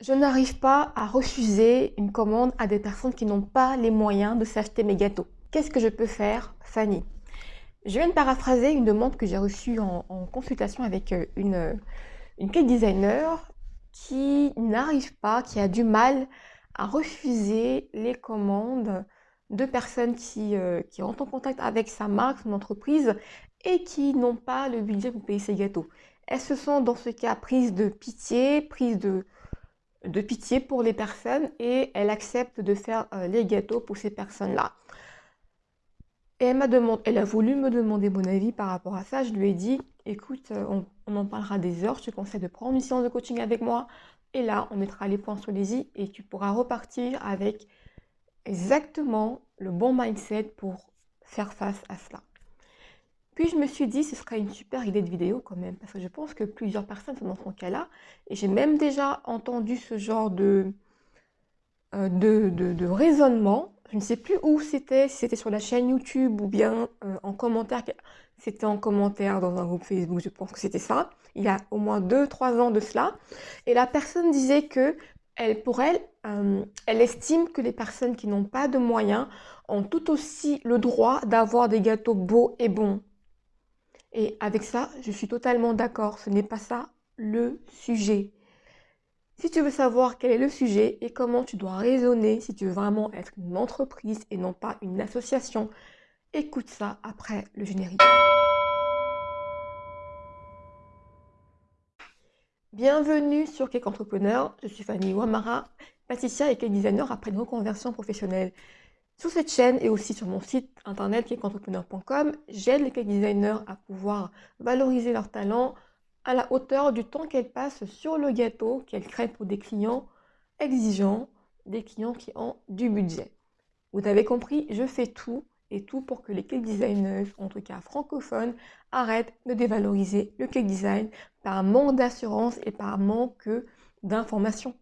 Je n'arrive pas à refuser une commande à des personnes qui n'ont pas les moyens de s'acheter mes gâteaux. Qu'est-ce que je peux faire, Fanny? Je viens de paraphraser une demande que j'ai reçue en, consultation avec euh, une, cake designer qui n'arrive pas, qui a du mal à refuser les commandes de personnes qui, euh, qui rentrent en contact avec sa marque, son entreprise, et qui n'ont pas le budget pour payer ses gâteaux. Elles se sont dans ce cas prises de pitié, prises de, de pitié pour les personnes et elle accepte de faire euh, les gâteaux pour ces personnes-là. Et elle m'a demandé, elle a voulu me demander mon avis par rapport à ça. Je lui ai dit, écoute, euh, on, en parlera des heures. Je te conseille de prendre une séance de coaching avec moi. Et là, on mettra les points sur les i et tu pourras repartir avec exactement le bon mindset pour faire face à cela. Puis je me suis dit, ce serait une super idée de vidéo quand même, parce que je pense que plusieurs personnes sont dans son cas-là. Et j'ai même déjà entendu ce genre de, euh, de, raisonnement. Je ne sais plus où c'était, si c'était sur la chaîne YouTube ou bien euh, en commentaire. C'était en commentaire dans un groupe Facebook, je pense que c'était ça. Il y a au moins 2-3 ans de cela. Et la personne disait que elle, pour elle, euh, elle estime que les personnes qui n'ont pas de moyens ont tout aussi le droit d'avoir des gâteaux beaux et bons. Et avec ça, je suis totalement d'accord, ce n'est pas ça le sujet. Si tu veux savoir quel est le sujet et comment tu dois raisonner si tu veux vraiment être une entreprise et non pas une association, écoute ça après le générique. Bienvenue sur Cake Entrepreneur, je suis Fanny Wamara, pâtissière et cake designer après une reconversion professionnelle. Sur cette chaîne et aussi sur mon site internet cakeentrepreneur.com, j'aide les cake designers à pouvoir valoriser leur talent à la hauteur du temps qu'elles passent sur le gâteau qu'elles créent pour des clients exigeants, des clients qui ont du budget. Vous avez compris, je fais tout et tout pour que les cake designers, en tout cas francophones, arrêtent de dévaloriser le cake design par manque d'assurance et par manque d'informations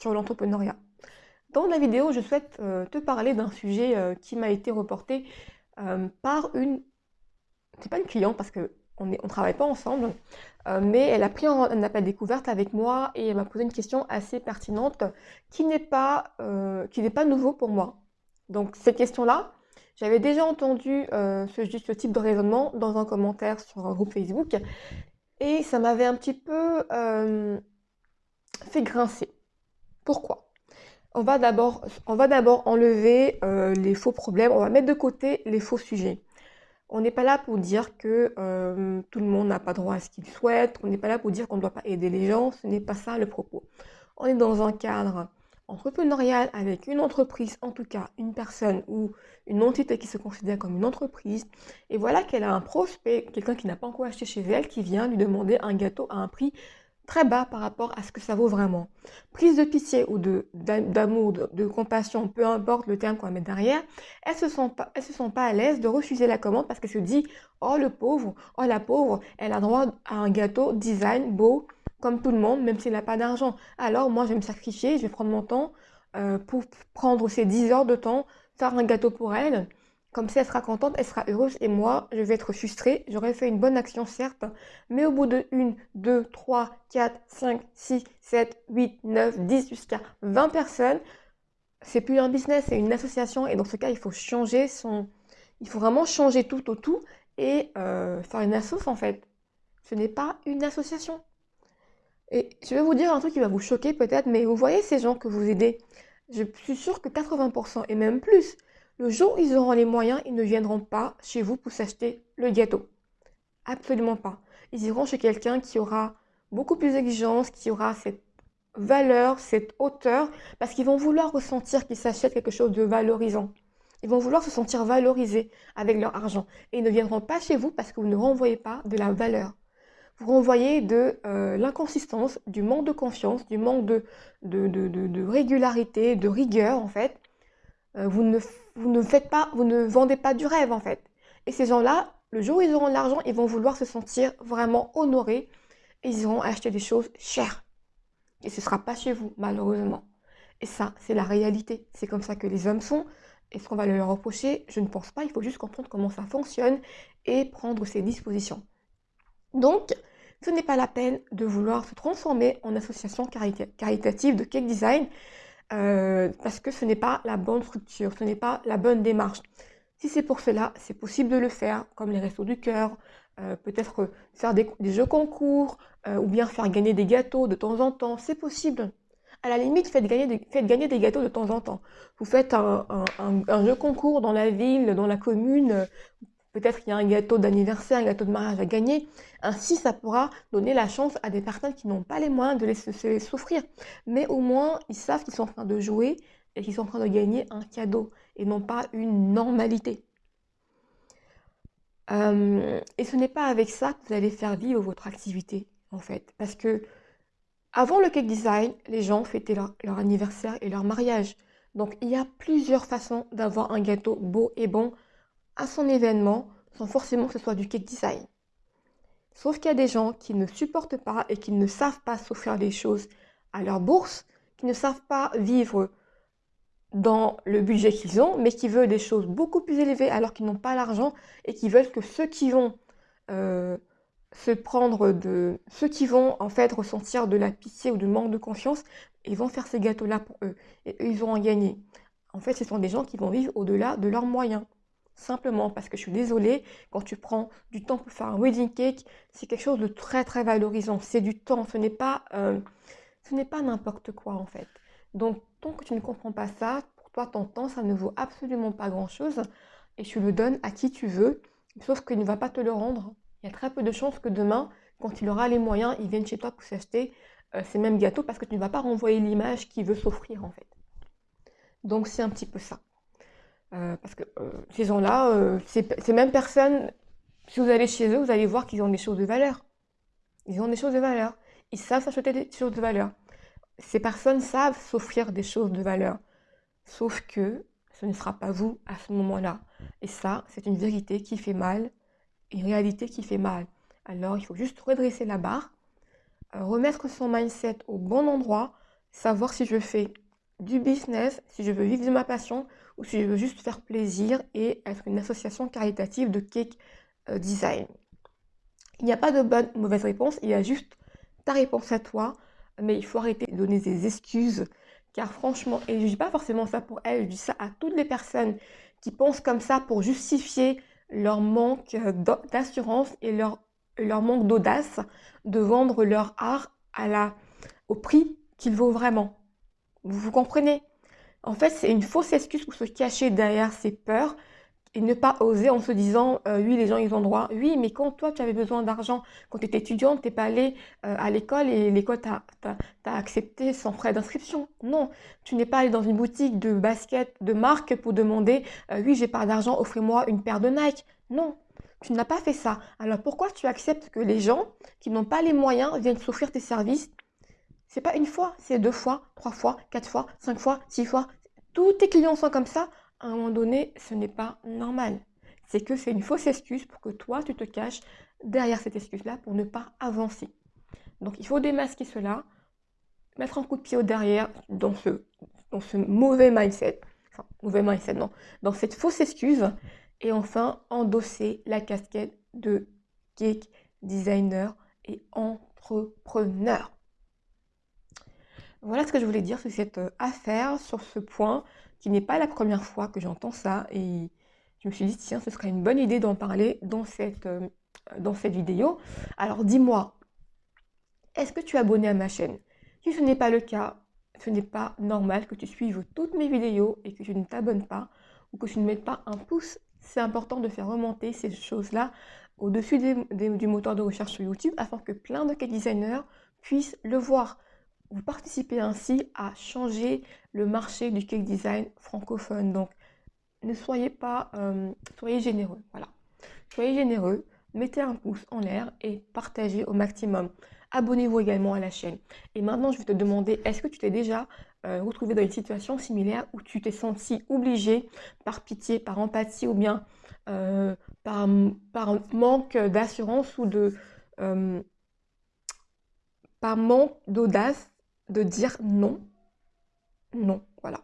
sur l'entrepreneuriat. Dans la vidéo, je souhaite euh, te parler d'un sujet euh, qui m'a été reporté euh, par une... C'est pas une cliente parce qu'on ne travaille pas ensemble, mais elle a pris un, appel découverte avec moi et elle m'a posé une question assez pertinente qui n'est pas, qui n'est pas nouveau pour moi. Donc cette question-là, j'avais déjà entendu ce, type de raisonnement dans un commentaire sur un groupe Facebook et ça m'avait un petit peu fait grincer. Pourquoi? On va d'abord enlever euh, les faux problèmes, on va mettre de côté les faux sujets. On n'est pas là pour dire que euh, tout le monde n'a pas droit à ce qu'il souhaite, on n'est pas là pour dire qu'on ne doit pas aider les gens, ce n'est pas ça le propos. On est dans un cadre entrepreneurial avec une entreprise, en tout cas une personne ou une entité qui se considère comme une entreprise, et voilà qu'elle a un prospect, quelqu'un qui n'a pas encore acheté chez elle, qui vient lui demander un gâteau à un prix très bas par rapport à ce que ça vaut vraiment. Prise de pitié ou d'amour, de, de, compassion, peu importe le terme qu'on va mettre derrière, elles se sont pas, se pas à l'aise de refuser la commande parce qu'elle se dit, oh le pauvre, oh la pauvre, elle a droit à un gâteau design beau comme tout le monde, même s'il n'a pas d'argent. Alors moi je vais me sacrifier, je vais prendre mon temps euh, pour prendre ces 10 heures de temps, faire un gâteau pour elle, comme si elle sera contente, elle sera heureuse et moi, je vais être frustrée. J'aurais fait une bonne action, certes, mais au bout de 1, 2, 3, 4, 5, 6, 7, 8, 9, 10, jusqu'à 20 personnes, c'est plus un business, c'est une association. Et dans ce cas, il faut changer son... Il faut vraiment changer tout au tout et euh, faire une assoce en fait. Ce n'est pas une association. Et je vais vous dire un truc qui va vous choquer peut-être, mais vous voyez ces gens que vous aidez. Je suis sûre que 80% et même plus le jour où ils auront les moyens, ils ne viendront pas chez vous pour s'acheter le gâteau. Absolument pas. Ils iront chez quelqu'un qui aura beaucoup plus d'exigence, qui aura cette valeur, cette hauteur, parce qu'ils vont vouloir ressentir qu'ils s'achètent quelque chose de valorisant. Ils vont vouloir se sentir valorisés avec leur argent. Et ils ne viendront pas chez vous parce que vous ne renvoyez pas de la valeur. Vous renvoyez de euh, l'inconsistance, du manque de confiance, du manque de, régularité, de rigueur en fait. Euh, vous ne vous ne faites pas, vous ne vendez pas du rêve en fait. Et ces gens-là, le jour où ils auront de l'argent, ils vont vouloir se sentir vraiment honorés et ils iront acheter des choses chères. Et ce ne sera pas chez vous, malheureusement. Et ça, c'est la réalité. C'est comme ça que les hommes sont. Est-ce qu'on va leur reprocher Je ne pense pas. Il faut juste comprendre comment ça fonctionne et prendre ses dispositions. Donc, ce n'est pas la peine de vouloir se transformer en association caritative de cake design euh, parce que ce n'est pas la bonne structure, ce n'est pas la bonne démarche. Si c'est pour cela, c'est possible de le faire, comme les restos du cœur, euh, peut-être faire des, jeux concours, euh, ou bien faire gagner des gâteaux de temps en temps, c'est possible. À la limite, faites gagner, des, faites gagner des gâteaux de temps en temps. Vous faites un, un jeu concours dans la ville, dans la commune, Peut-être qu'il y a un gâteau d'anniversaire, un gâteau de mariage à gagner. Ainsi, ça pourra donner la chance à des personnes qui n'ont pas les moyens de les, souffrir. Mais au moins, ils savent qu'ils sont en train de jouer et qu'ils sont en train de gagner un cadeau et non pas une normalité. Euh, et ce n'est pas avec ça que vous allez faire vivre votre activité, en fait. Parce que avant le cake design, les gens fêtaient leur, leur anniversaire et leur mariage. Donc, il y a plusieurs façons d'avoir un gâteau beau et bon à son événement sans forcément que ce soit du cake design. Sauf qu'il y a des gens qui ne supportent pas et qui ne savent pas s'offrir des choses à leur bourse, qui ne savent pas vivre dans le budget qu'ils ont, mais qui veulent des choses beaucoup plus élevées alors qu'ils n'ont pas l'argent et qui veulent que ceux qui vont euh, se prendre de... ceux qui vont en fait ressentir de la pitié ou du manque de confiance, ils vont faire ces gâteaux-là pour eux et eux, ils vont en gagner. En fait, ce sont des gens qui vont vivre au-delà de leurs moyens. Simplement parce que je suis désolée, quand tu prends du temps pour faire un wedding cake, c'est quelque chose de très très valorisant. C'est du temps, ce n'est pas, euh, ce n'est pas n'importe quoi en fait. Donc tant que tu ne comprends pas ça, pour toi ton temps, ça ne vaut absolument pas grand-chose et tu le donnes à qui tu veux, sauf qu'il ne va pas te le rendre. Il y a très peu de chances que demain, quand il aura les moyens, il vienne chez toi pour s'acheter euh, ces mêmes gâteaux parce que tu ne vas pas renvoyer l'image qu'il veut s'offrir en fait. Donc c'est un petit peu ça. Euh, parce que euh, ces gens-là, euh, ces, mêmes personnes, si vous allez chez eux, vous allez voir qu'ils ont des choses de valeur. Ils ont des choses de valeur. Ils savent s'acheter des choses de valeur. Ces personnes savent s'offrir des choses de valeur. Sauf que ce ne sera pas vous à ce moment-là. Et ça, c'est une vérité qui fait mal, une réalité qui fait mal. Alors, il faut juste redresser la barre, remettre son mindset au bon endroit, savoir si je fais du business, si je veux vivre de ma passion ou si je veux juste faire plaisir et être une association caritative de cake euh, design. Il n'y a pas de bonne ou mauvaise réponse, il y a juste ta réponse à toi, mais il faut arrêter de donner des excuses, car franchement, et je ne dis pas forcément ça pour elle, je dis ça à toutes les personnes qui pensent comme ça pour justifier leur manque d'assurance et leur, leur manque d'audace de vendre leur art à la, au prix qu'il vaut vraiment. Vous, comprenez? En fait, c'est une fausse excuse pour se cacher derrière ses peurs et ne pas oser en se disant euh, oui les gens ils ont droit. Oui mais quand toi tu avais besoin d'argent quand tu étais étudiante t'es pas allé euh, à l'école et l'école t'a accepté sans frais d'inscription. Non tu n'es pas allé dans une boutique de basket de marque pour demander euh, oui j'ai pas d'argent offrez-moi une paire de Nike non tu n'as pas fait ça. Alors pourquoi tu acceptes que les gens qui n'ont pas les moyens viennent s'offrir tes services c'est pas une fois, c'est deux fois, trois fois, quatre fois, cinq fois, six fois. Tous tes clients sont comme ça. À un moment donné, ce n'est pas normal. C'est que c'est une fausse excuse pour que toi, tu te caches derrière cette excuse-là pour ne pas avancer. Donc, il faut démasquer cela, mettre un coup de pied au derrière dans ce, mauvais mindset. Enfin, mauvais mindset, non. Dans cette fausse excuse. Et enfin, endosser la casquette de geek, designer et entrepreneur. Voilà ce que je voulais dire sur cette euh, affaire, sur ce point, qui n'est pas la première fois que j'entends ça. Et je me suis dit, tiens, ce serait une bonne idée d'en parler dans cette, euh, vidéo. Alors dis-moi, est-ce que tu es abonné à ma chaîne? Si ce n'est pas le cas, ce n'est pas normal que tu suives toutes mes vidéos et que tu ne t'abonnes pas ou que tu ne mettes pas un pouce. C'est important de faire remonter ces choses-là au-dessus du moteur de recherche sur YouTube afin que plein de designers puissent le voir. Vous participez ainsi à changer le marché du cake design francophone. Donc, ne soyez pas, euh, soyez généreux. Voilà. Soyez généreux, mettez un pouce en l'air et partagez au maximum. Abonnez-vous également à la chaîne. Et maintenant, je vais te demander, est-ce que tu t'es déjà euh, retrouvé dans une situation similaire où tu t'es senti obligé par pitié, par empathie ou bien euh, par, par manque d'assurance ou de par manque d'audace de dire non. Non, voilà.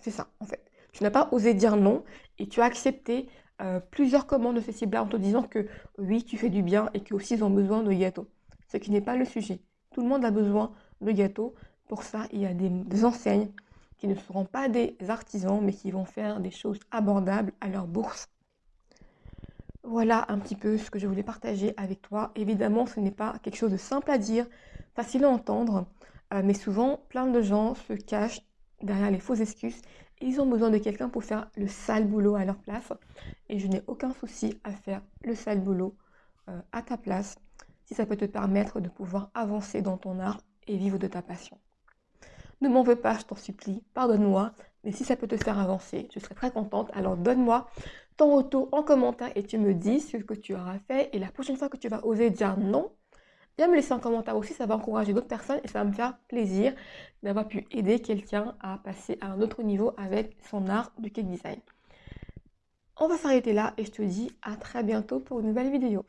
C'est ça, en fait. Tu n'as pas osé dire non et tu as accepté euh, plusieurs commandes de ces cibles-là en te disant que oui, tu fais du bien et qu'aussi ils ont besoin de gâteaux. ce qui n'est pas le sujet. Tout le monde a besoin de gâteaux. Pour ça, il y a des, enseignes qui ne seront pas des artisans, mais qui vont faire des choses abordables à leur bourse. Voilà un petit peu ce que je voulais partager avec toi. Évidemment, ce n'est pas quelque chose de simple à dire, facile à entendre, euh, mais souvent, plein de gens se cachent derrière les fausses excuses. ils ont besoin de quelqu'un pour faire le sale boulot à leur place. Et je n'ai aucun souci à faire le sale boulot euh, à ta place, si ça peut te permettre de pouvoir avancer dans ton art et vivre de ta passion. Ne m'en veux pas, je t'en supplie, pardonne-moi, mais si ça peut te faire avancer, je serai très contente. Alors donne-moi ton retour en commentaire et tu me dis ce que tu auras fait. Et la prochaine fois que tu vas oser dire non, viens me laisser un commentaire aussi, ça va encourager d'autres personnes et ça va me faire plaisir d'avoir pu aider quelqu'un à passer à un autre niveau avec son art du cake design. On va s'arrêter là et je te dis à très bientôt pour une nouvelle vidéo.